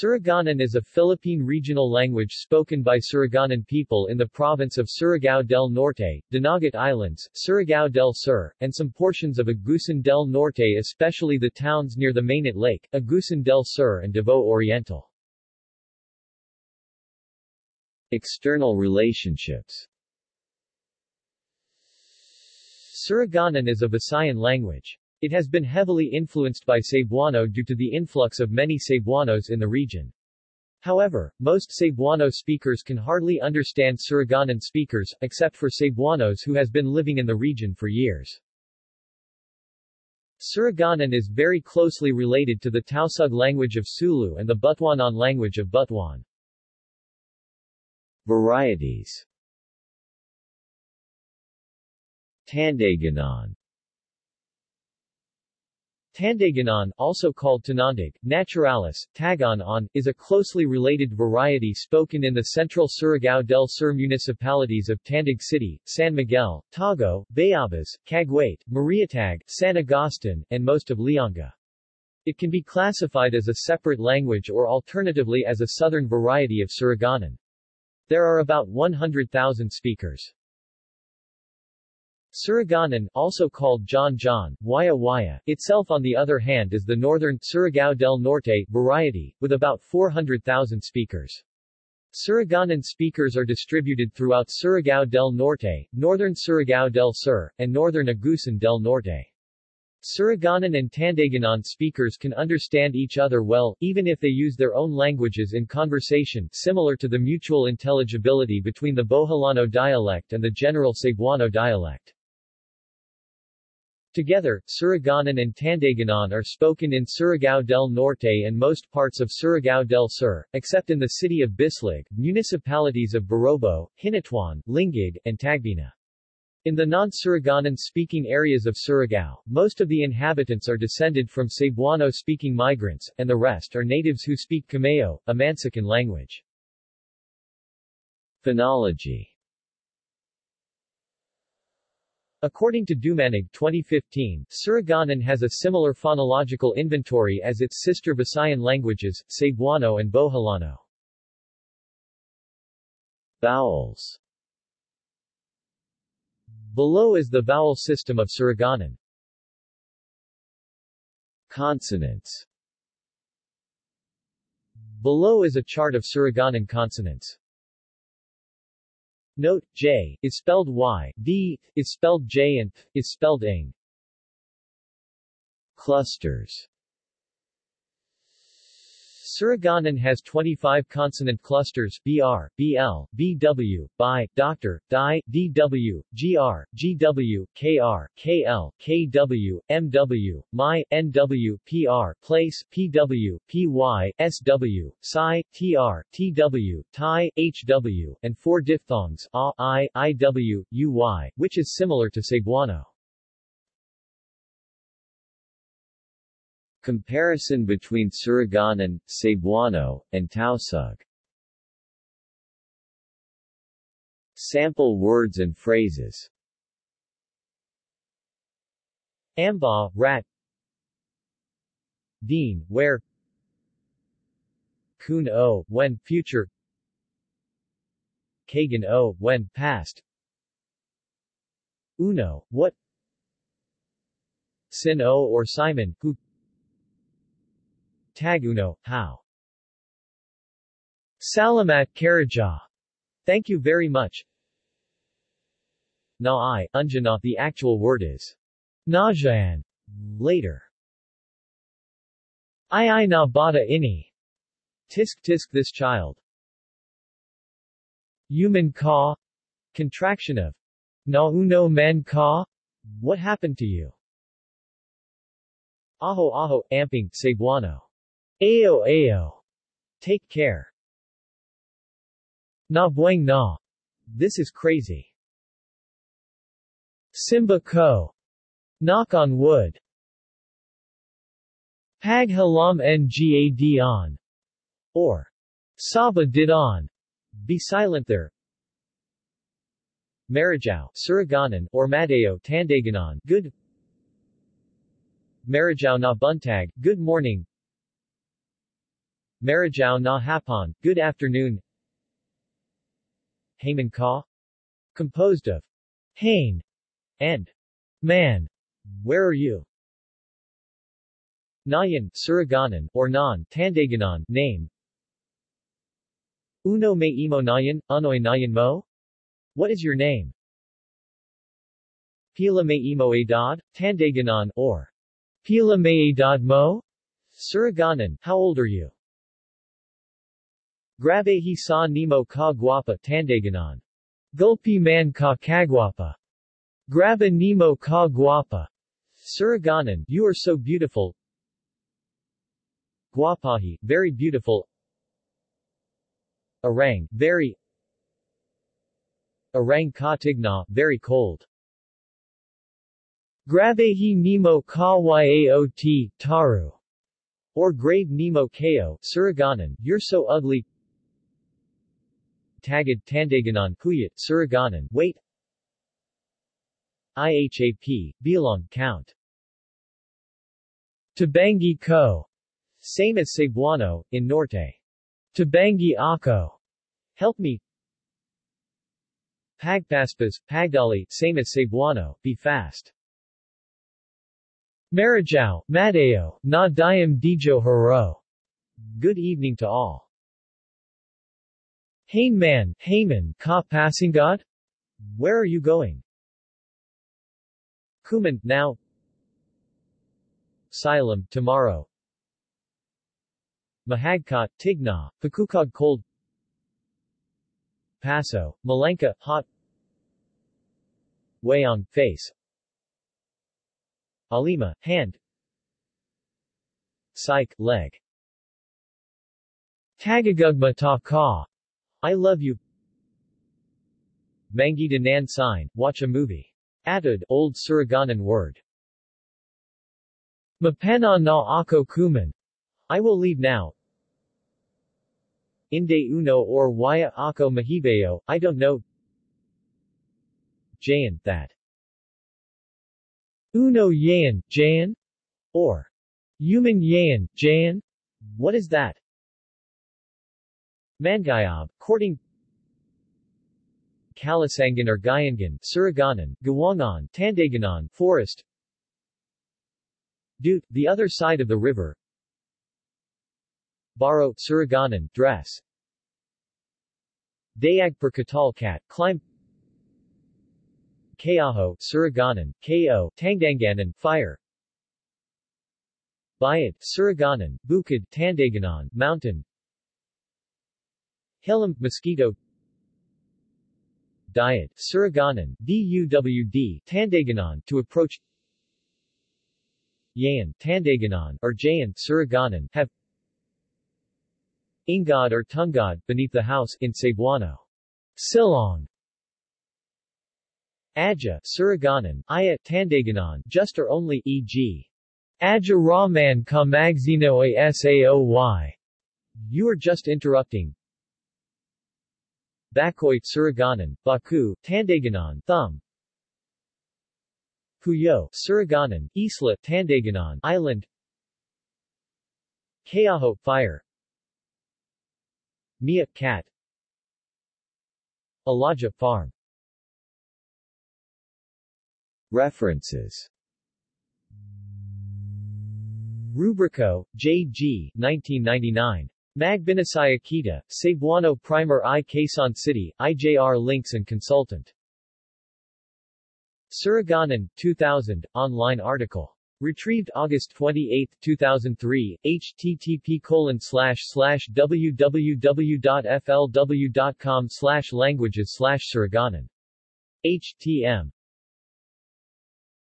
Surigao is a Philippine regional language spoken by Surigaonon people in the province of Surigao del Norte, Dinagat Islands, Surigao del Sur, and some portions of Agusan del Norte especially the towns near the Mainit Lake, Agusan del Sur and Davao Oriental. External relationships Surigaonon is a Visayan language. It has been heavily influenced by Cebuano due to the influx of many Cebuanos in the region. However, most Cebuano speakers can hardly understand Surigaonon speakers, except for Cebuanos who has been living in the region for years. Surigaonon is very closely related to the Tausug language of Sulu and the Butuanon language of Butuan. Varieties Tandaganon Tandaganon, also called Tanandag, Naturalis, Tagon-on, is a closely related variety spoken in the central Surigao del Sur municipalities of Tandag City, San Miguel, Tago, Bayabas, Cagwait, Marihatag, San Agustin, and most of Lianga. It can be classified as a separate language or alternatively as a southern variety of Surigaonon. There are about 100,000 speakers. Surigaonon, also called John John, Waya Waya, itself on the other hand is the northern Surigao del Norte variety, with about 400,000 speakers. Surigaonon speakers are distributed throughout Surigao del Norte, northern Surigao del Sur, and northern Agusan del Norte. Surigaonon and Tandaganon speakers can understand each other well, even if they use their own languages in conversation, similar to the mutual intelligibility between the Boholano dialect and the general Cebuano dialect. Together, Surigaonon and Tandaganon are spoken in Surigao del Norte and most parts of Surigao del Sur, except in the city of Bislig, municipalities of Barobo, Hinatuan, Lingig, and Tagbina. In the non-Surigaonon-speaking areas of Surigao, most of the inhabitants are descended from Cebuano-speaking migrants, and the rest are natives who speak Kamayo, a Mansakan language. Phonology According to Dumanig 2015, Surigaonon has a similar phonological inventory as its sister Visayan languages, Cebuano and Boholano. Vowels Below is the vowel system of Surigaonon. Consonants Below is a chart of Surigaonon consonants. Note, J, is spelled Y, D, is spelled J and P, is spelled ing. Clusters Surigaonon has 25 consonant clusters BR, BL, BW, BI, Dr, DI, DW, GR, GW, KR, KL, KW, MW, MI, NW, PR, Place, PW, PY, SW, Psi, TR, TW, TI, HW, and four diphthongs A, I, IW, UY, which is similar to Cebuano. Comparison between Surigaonon, Cebuano, and Tausug. Sample words and phrases. Amba, rat. Dean, where. Kun o, when, future. Kagan o, when, past. Uno, what. Sin o or Simon, who Taguno, how? Salamat Karaja. Thank you very much. Na i, unjana, the actual word is Najan. Later. I I na bata ini. Tisk tisk this child. Human ka. Contraction of Na uno men ka. What happened to you? Aho aho, amping, Cebuano. Ayo ayo. Take care. Na bueng na. This is crazy. Simba ko. Knock on wood. Pag halam ngad on. Or. Saba did on. Be silent there. Marajao, Surigaonon, or Madeo, Tandaganon, good. Marajao na buntag, good morning. Marajao na hapon, good afternoon. Haman ka? Composed of Hain and Man. Where are you? Nayan, Surigaonon, or Nan, Tandaganon, name. Uno me imo nayan, anoy nayan mo? What is your name? Pila me imo edad, Tandaganon, or Pila me edad mo? Surigaonon, how old are you? Grabe sa nimo ka guapa Tandaganon. Gulpi man ka kagwapa. Graba nemo ka guapa. Surigaonon, you are so beautiful. Guapahi, very beautiful. Arang, very. Arang ka tigna, very cold. Grabehi nemo ka yaot, taru. Or grave nemo ko, Surigaonon, you're so ugly. Tagad Tandaganon Kuyat, Surigaonon, wait. IHAP, Bilang, count. Tabangi ko. Same as Cebuano, in Norte. Tabangi ako. Help me. Pagpaspas, Pagdali, same as Cebuano, be fast. Marajao, Madeo, na dayam dijo haro. Good evening to all. Hain man, Haman, ka passingad? Where are you going? Kuman, now. Silam, tomorrow. Mahagkat, Tigna, Pakukog cold. Paso, Malenka, hot. Wayang, face. Alima, hand. Psych, leg. Tagagugma ta ka. I love you. Mangi nan sign, watch a movie. Atud, Old Surigaonon word. Mapena na ako kuman. I will leave now. Inde uno or waya ako mahibeo, I don't know. Jayan, that. Uno yayan, Jayan? Or human yayan, Jayan? What is that? Mangayab, courting Kalasangan or Gayangan, Surigaonon, Gawangan, Tandaganon, Forest Dute, the other side of the river Baro, Surigaonon, dress Dayag per Katalkat, climb Kayaho, Surigaonon, Ko, Tandaganon, fire Bayat, Surigaonon, Bukid, Tandaganon, mountain Hilam, mosquito Diet, Surigaonon, DUWD, Tandaganon, to approach Yayan, Tandaganon, or Jayan, Surigaonon, have Ingad or Tungad, beneath the house, in Cebuano. Silong. Adja, Surigaonon, Aya, Tandaganon, just or only, e.g. Adja Rahman ka magzino a saoy. You are just interrupting, Bakoy, Surigaonon, Baku, Tandaganon, Thumb. Puyo, Surigaonon, Isla, Tandaganon, Island. Kayaho, Fire. Mia, Cat. Alaja, Farm. References Rubrico, J. G. 1999. Magbinasaya Kita, Cebuano Primer I Quezon City, IJR Links and Consultant. Surigaonon, 2000, online article. Retrieved August 28, 2003, http www.flw.com languages slash Surigaonon. HTM